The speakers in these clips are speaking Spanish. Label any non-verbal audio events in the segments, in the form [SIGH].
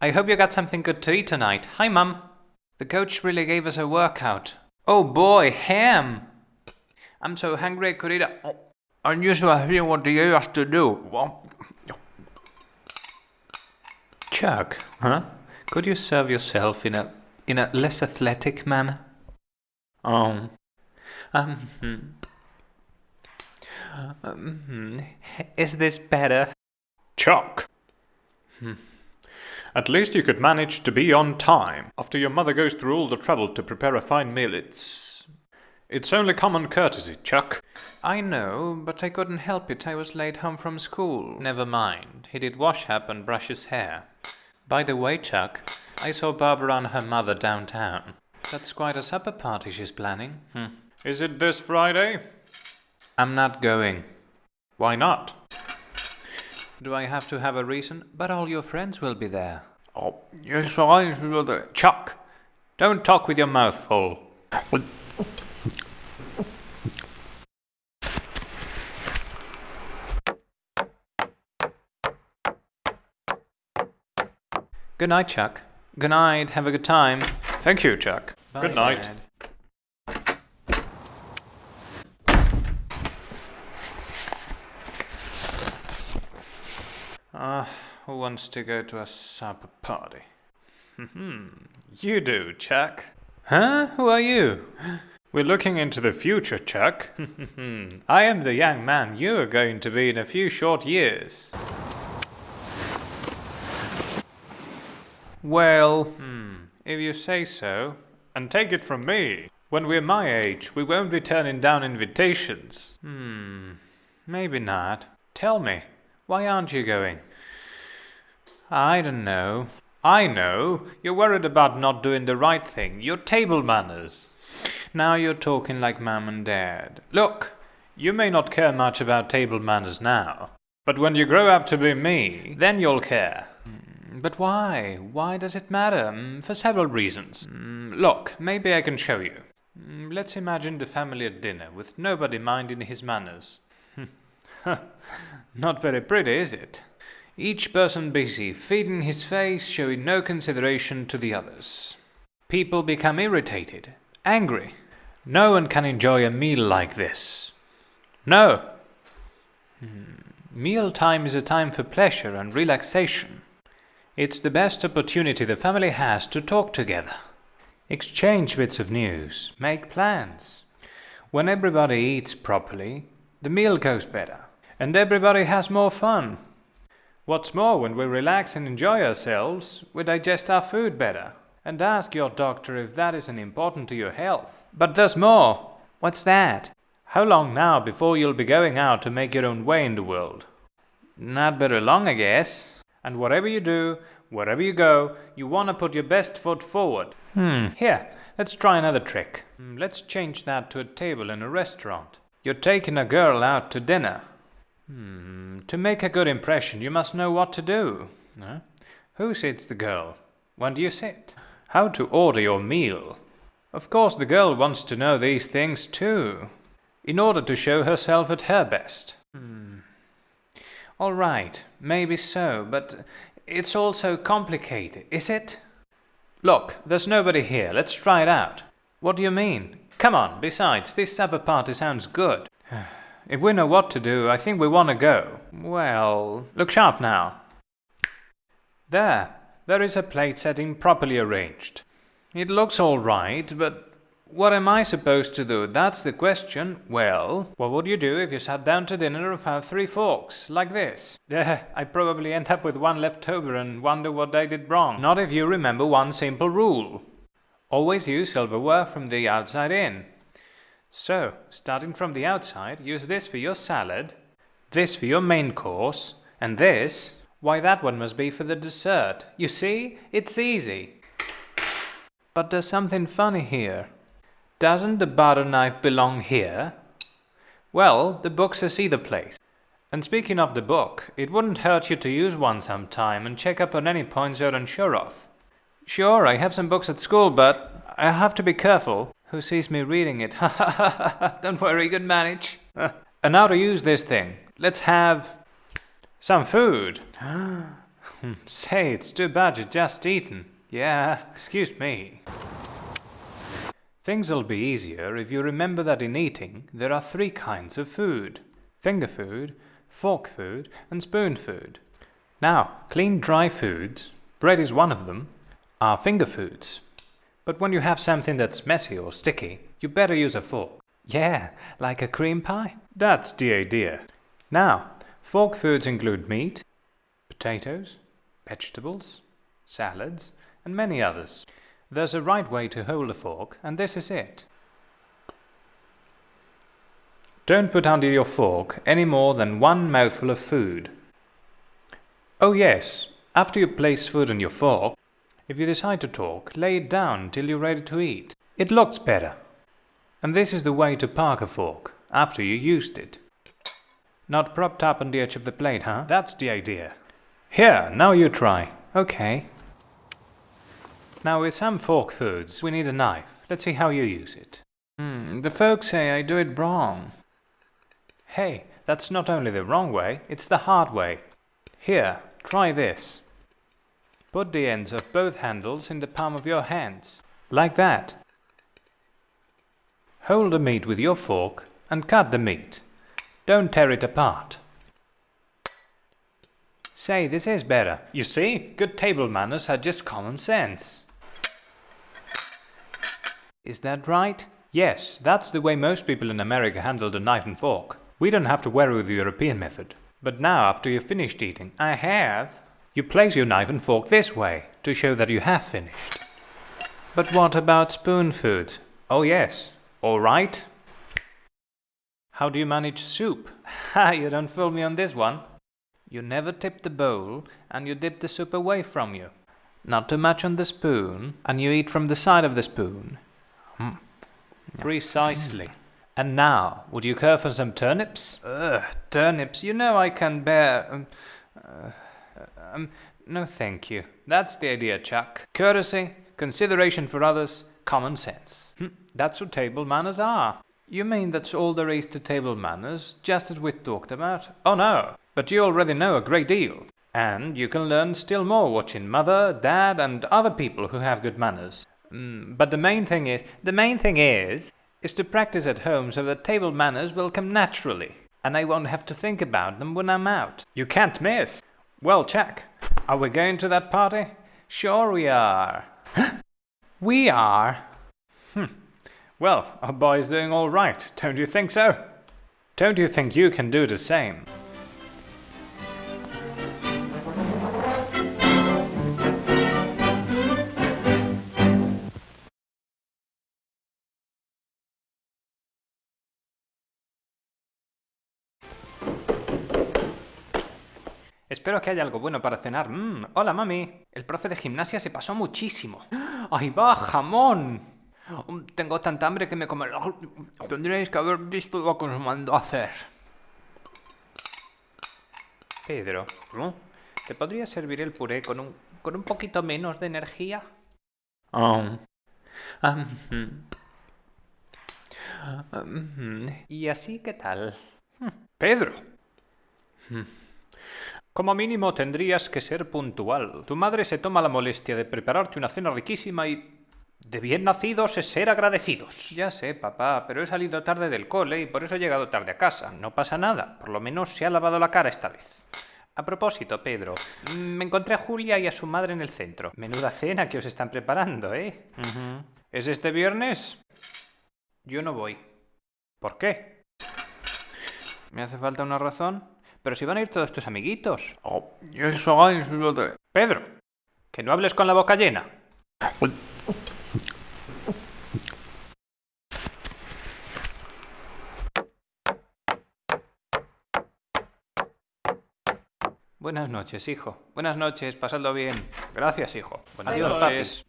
I hope you got something good to eat tonight. Hi, Mum. The coach really gave us a workout. Oh boy, ham! I'm so hungry I could eat a unusual thing what do you have to do? Chuck, huh? Could you serve yourself in a in a less athletic manner? Oh. Um, hmm. um, hmm. is this better? Chuck! Hmm. At least you could manage to be on time after your mother goes through all the trouble to prepare a fine meal. It's. It's only common courtesy, Chuck. I know, but I couldn't help it. I was late home from school. Never mind. He did wash up and brush his hair. By the way, Chuck, I saw Barbara and her mother downtown. That's quite a supper party she's planning. Hmm. Is it this Friday? I'm not going. Why not? Do I have to have a reason? But all your friends will be there. Oh, yes, I should. Chuck, don't talk with your mouth full. Good night, Chuck. Good night. Have a good time. Thank you, Chuck. Bye, good night. Dad. Ah, uh, who wants to go to a supper party? Hmm, you do, Chuck. Huh? Who are you? We're looking into the future, Chuck. [LAUGHS] I am the young man you are going to be in a few short years. Well, hmm, if you say so. And take it from me, when we're my age, we won't be turning down invitations. Hmm, maybe not. Tell me, why aren't you going? I don't know. I know. You're worried about not doing the right thing. Your table manners. Now you're talking like Mum and Dad. Look, you may not care much about table manners now, but when you grow up to be me, then you'll care. Mm, but why? Why does it matter? Mm, for several reasons. Mm, look, maybe I can show you. Let's imagine the family at dinner, with nobody minding his manners. [LAUGHS] Not very pretty, is it? Each person busy, feeding his face, showing no consideration to the others. People become irritated, angry. No one can enjoy a meal like this. No. Hmm. Meal time is a time for pleasure and relaxation. It's the best opportunity the family has to talk together, exchange bits of news, make plans. When everybody eats properly, the meal goes better, and everybody has more fun. What's more, when we relax and enjoy ourselves, we digest our food better. And ask your doctor if that isn't important to your health. But there's more. What's that? How long now before you'll be going out to make your own way in the world? Not very long, I guess. And whatever you do, wherever you go, you want to put your best foot forward. Hmm. Here, let's try another trick. Hmm, let's change that to a table in a restaurant. You're taking a girl out to dinner. Hmm, to make a good impression, you must know what to do. Huh? Who sits the girl? When do you sit? How to order your meal? Of course, the girl wants to know these things too, in order to show herself at her best. Hmm. All right, maybe so, but it's all so complicated, is it? Look, there's nobody here. Let's try it out. What do you mean? Come on, besides, this supper party sounds good. [SIGHS] If we know what to do, I think we want to go. Well, look sharp now. There, there is a plate setting properly arranged. It looks all right, but what am I supposed to do? That's the question. Well, what would you do if you sat down to dinner and found three forks, like this? Yeah, [LAUGHS] I probably end up with one left over and wonder what I did wrong. Not if you remember one simple rule. Always use silverware from the outside in. So, starting from the outside, use this for your salad, this for your main course, and this, why that one must be for the dessert. You see? It's easy. But there's something funny here. Doesn't the butter knife belong here? Well, the book says either place. And speaking of the book, it wouldn't hurt you to use one sometime and check up on any points you're unsure of. Sure, I have some books at school, but I have to be careful. Who sees me reading it? [LAUGHS] Don't worry, good manage. [LAUGHS] and now to use this thing. Let's have some food. [GASPS] Say, it's too bad you just eaten. Yeah, excuse me. Things'll be easier if you remember that in eating there are three kinds of food. Finger food, fork food, and spoon food. Now, clean dry foods, bread is one of them, are finger foods. But when you have something that's messy or sticky, you better use a fork. Yeah, like a cream pie? That's the idea. Now, fork foods include meat, potatoes, vegetables, salads, and many others. There's a right way to hold a fork, and this is it. Don't put under your fork any more than one mouthful of food. Oh yes, after you place food on your fork, if you decide to talk, lay it down till you're ready to eat. It looks better. And this is the way to park a fork, after you used it. Not propped up on the edge of the plate, huh? That's the idea. Here, now you try. Okay. Now with some fork foods, we need a knife. Let's see how you use it. Hmm, the folks say I do it wrong. Hey, that's not only the wrong way, it's the hard way. Here, try this. Put the ends of both handles in the palm of your hands, like that. Hold the meat with your fork and cut the meat. Don't tear it apart. Say, this is better. You see, good table manners are just common sense. Is that right? Yes, that's the way most people in America handle the knife and fork. We don't have to worry with the European method. But now, after you've finished eating, I have, you place your knife and fork this way, to show that you have finished. But what about spoon food? Oh yes, all right. How do you manage soup? [LAUGHS] Ha, you don't fool me on this one. You never tip the bowl, and you dip the soup away from you. Not too much on the spoon, and you eat from the side of the spoon. Mm. Precisely. And now, would you care for some turnips? Ugh, turnips, you know I can bear... Um, uh, um, no thank you. That's the idea, Chuck. Courtesy, consideration for others, common sense. Hm, that's what table manners are. You mean that's all there is to table manners, just as we talked about? Oh no, but you already know a great deal. And you can learn still more watching mother, dad, and other people who have good manners. Mm, but the main thing is, the main thing is, is to practice at home so that table manners will come naturally, and I won't have to think about them when I'm out. You can't miss. Well, Chuck, are we going to that party? Sure we are. [GASPS] we are? Hmm. Well, our boy's doing all right, don't you think so? Don't you think you can do the same? Espero que haya algo bueno para cenar. Mm, hola, mami. El profe de gimnasia se pasó muchísimo. ¡Ahí va, jamón! Mm, tengo tanta hambre que me comeré... Tendréis que haber visto lo que os mandó a hacer. Pedro, ¿te podría servir el puré con un, con un poquito menos de energía? Oh. ¿Y así qué tal? Pedro. Como mínimo tendrías que ser puntual. Tu madre se toma la molestia de prepararte una cena riquísima y... De bien nacidos es ser agradecidos. Ya sé, papá, pero he salido tarde del cole y por eso he llegado tarde a casa. No pasa nada, por lo menos se ha lavado la cara esta vez. A propósito, Pedro, me encontré a Julia y a su madre en el centro. Menuda cena que os están preparando, ¿eh? ¿Es este viernes? Yo no voy. ¿Por qué? ¿Me hace falta una razón? Pero si van a ir todos tus amiguitos. Oh, eso es lo de... Pedro, que no hables con la boca llena. Buenas noches, hijo. Buenas noches, pasadlo bien. Gracias, hijo. Buenas noches.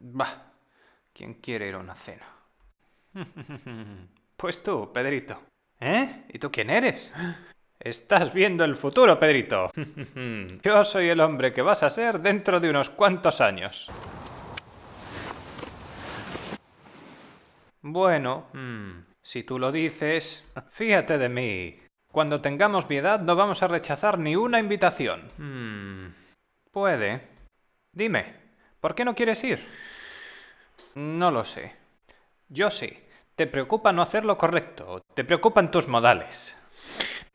Bah, ¿Quién quiere ir a una cena? [LAUGHS] Pues tú, Pedrito. ¿Eh? ¿Y tú quién eres? Estás viendo el futuro, Pedrito. [LAUGHS] Yo soy el hombre que vas a ser dentro de unos cuantos años. Bueno, mm, si tú lo dices, fíjate de mí. Cuando tengamos mi edad no vamos a rechazar ni una invitación. Mm, puede. Dime, ¿por qué no quieres ir? No lo sé. Yo sí. Te preocupa no hacer lo correcto. Te preocupan tus modales.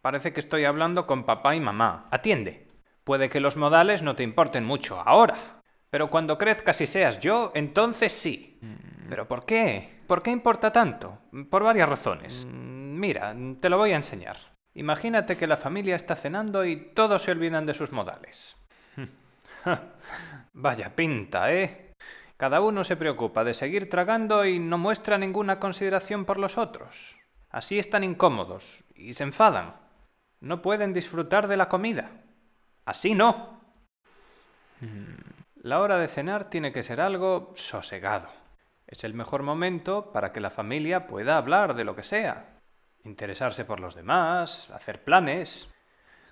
Parece que estoy hablando con papá y mamá. Atiende. Puede que los modales no te importen mucho ahora. Pero cuando crezcas y seas yo, entonces sí. ¿Pero por qué? ¿Por qué importa tanto? Por varias razones. Mira, te lo voy a enseñar. Imagínate que la familia está cenando y todos se olvidan de sus modales. [LAUGHS] Vaya pinta, ¿eh? Cada uno se preocupa de seguir tragando y no muestra ninguna consideración por los otros. Así están incómodos y se enfadan. No pueden disfrutar de la comida. Así no. La hora de cenar tiene que ser algo sosegado. Es el mejor momento para que la familia pueda hablar de lo que sea, interesarse por los demás, hacer planes.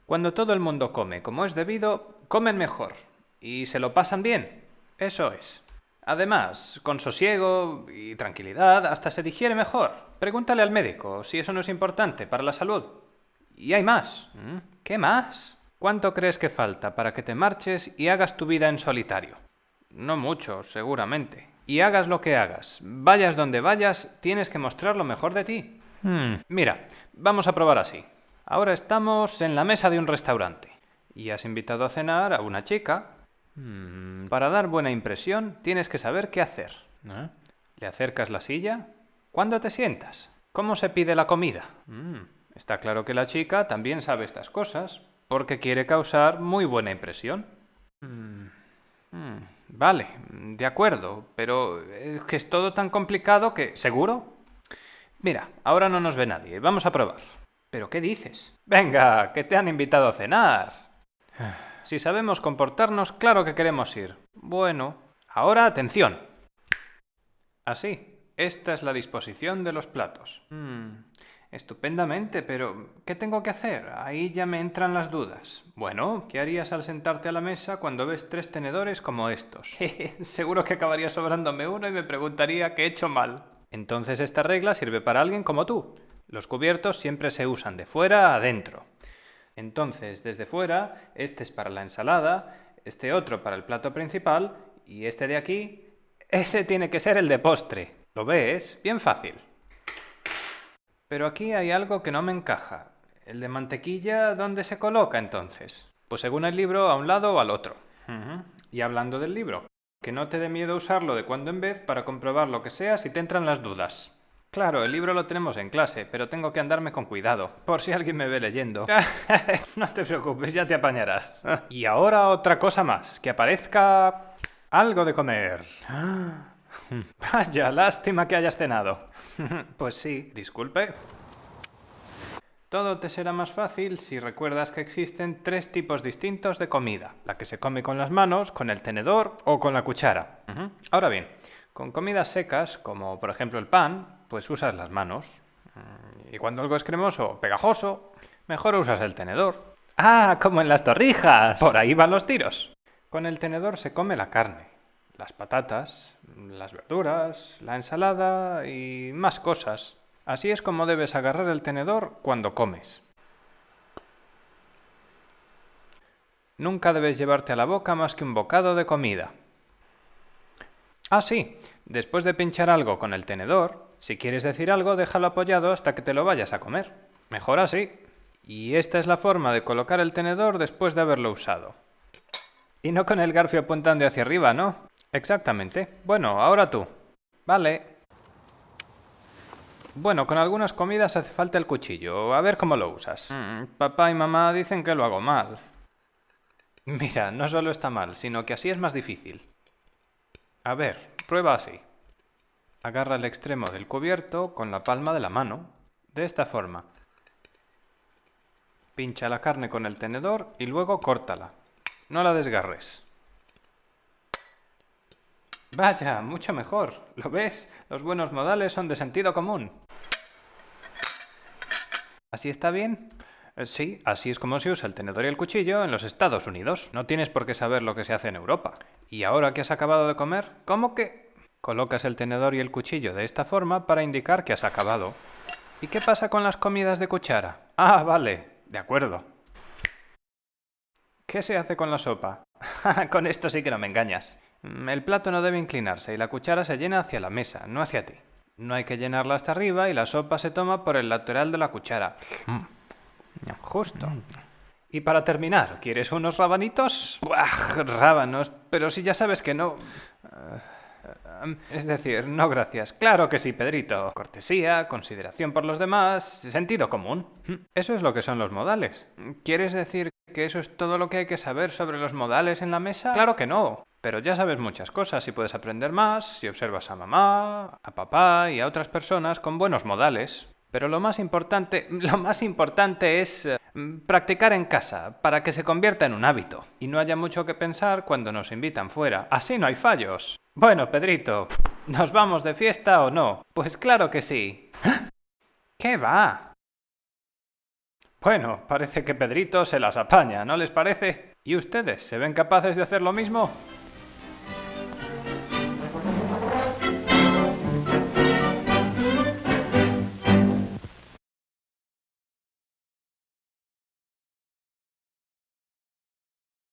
Cuando todo el mundo come como es debido, comen mejor y se lo pasan bien. Eso es. Además, con sosiego y tranquilidad hasta se digiere mejor. Pregúntale al médico si eso no es importante para la salud. Y hay más. ¿Qué más? ¿Cuánto crees que falta para que te marches y hagas tu vida en solitario? No mucho, seguramente. Y hagas lo que hagas, vayas donde vayas, tienes que mostrar lo mejor de ti. Hmm. Mira, vamos a probar así. Ahora estamos en la mesa de un restaurante y has invitado a cenar a una chica. Hmm, para dar buena impresión tienes que saber qué hacer. ¿Eh? ¿Le acercas la silla? ¿Cuándo te sientas? ¿Cómo se pide la comida? Hmm, está claro que la chica también sabe estas cosas porque quiere causar muy buena impresión. Vale, de acuerdo, pero es que es todo tan complicado que... ¿Seguro? Mira, ahora no nos ve nadie. Vamos a probar. ¿Pero qué dices? Venga, que te han invitado a cenar. [SIGHS] [SIGHS] Si sabemos comportarnos, claro que queremos ir. Bueno, ahora atención. Así, esta es la disposición de los platos. Hmm, estupendamente, pero ¿qué tengo que hacer? Ahí ya me entran las dudas. Bueno, ¿qué harías al sentarte a la mesa cuando ves tres tenedores como estos? [LAUGHS] Seguro que acabaría sobrándome uno y me preguntaría qué he hecho mal. Entonces esta regla sirve para alguien como tú. Los cubiertos siempre se usan de fuera a adentro. Entonces, desde fuera, este es para la ensalada, este otro para el plato principal y este de aquí, ese tiene que ser el de postre. ¿Lo ves? Bien fácil. Pero aquí hay algo que no me encaja. ¿El de mantequilla dónde se coloca entonces? Pues según el libro, a un lado o al otro. Y hablando del libro, que no te dé miedo usarlo de cuando en vez para comprobar lo que sea si te entran las dudas. Claro, el libro lo tenemos en clase, pero tengo que andarme con cuidado, por si alguien me ve leyendo. [LAUGHS] no te preocupes, ya te apañarás. y ahora otra cosa más, que aparezca algo de comer. [GASPS] Vaya, lástima que hayas cenado. [LAUGHS] pues sí, disculpe. Todo te será más fácil si recuerdas que existen tres tipos distintos de comida. La que se come con las manos, con el tenedor o con la cuchara. Ahora bien, con comidas secas, como por ejemplo el pan, pues usas las manos. Mm, y cuando algo es cremoso o pegajoso, mejor usas el tenedor. ¡Ah, como en las torrijas! Por ahí van los tiros. Con el tenedor se come la carne, las patatas, las verduras, la ensalada y más cosas. Así es como debes agarrar el tenedor cuando comes. Nunca debes llevarte a la boca más que un bocado de comida. Ah, sí, después de pinchar algo con el tenedor, si quieres decir algo, déjalo apoyado hasta que te lo vayas a comer. Mejor así. Y esta es la forma de colocar el tenedor después de haberlo usado. Y no con el garfio apuntando hacia arriba, ¿no? Exactamente. Bueno, ahora tú. Vale. Bueno, con algunas comidas hace falta el cuchillo. A ver cómo lo usas. Mm, papá y mamá dicen que lo hago mal. Mira, no solo está mal, sino que así es más difícil. A ver, prueba así. Agarra el extremo del cubierto con la palma de la mano, de esta forma. Pincha la carne con el tenedor y luego córtala. No la desgarres. Vaya, mucho mejor. ¿Lo ves? Los buenos modales son de sentido común. ¿Así está bien? Eh, sí, así es como se usa el tenedor y el cuchillo en los Estados Unidos. No tienes por qué saber lo que se hace en Europa. ¿Y ahora que has acabado de comer? ¿Cómo que...? Colocas el tenedor y el cuchillo de esta forma para indicar que has acabado. ¿Y qué pasa con las comidas de cuchara? Ah, vale, de acuerdo. ¿Qué se hace con la sopa? [LAUGHS] con esto sí que no me engañas. Mm, El plato no debe inclinarse y la cuchara se llena hacia la mesa, no hacia ti. No hay que llenarla hasta arriba y la sopa se toma por el lateral de la cuchara. Justo. Y para terminar, ¿quieres unos rabanitos? Buah, rábanos, pero si ya sabes que no... Eh, Es decir, no gracias. Claro que sí, Pedrito. Cortesía, consideración por los demás, sentido común. Eso es lo que son los modales. ¿Quieres decir que eso es todo lo que hay que saber sobre los modales en la mesa? Claro que no. Pero ya sabes muchas cosas y puedes aprender más si observas a mamá, a papá y a otras personas con buenos modales. Pero lo más importante, [LAUGHS] lo más importante es eh, practicar en casa para que se convierta en un hábito y no haya mucho que pensar cuando nos invitan fuera. Así no hay fallos. Bueno, Pedrito, ¿nos vamos de fiesta o no? Pues claro que sí. [GASPS] ¿Qué va? Bueno, parece que Pedrito se las apaña, ¿no les parece? ¿Y ustedes se ven capaces de hacer lo mismo?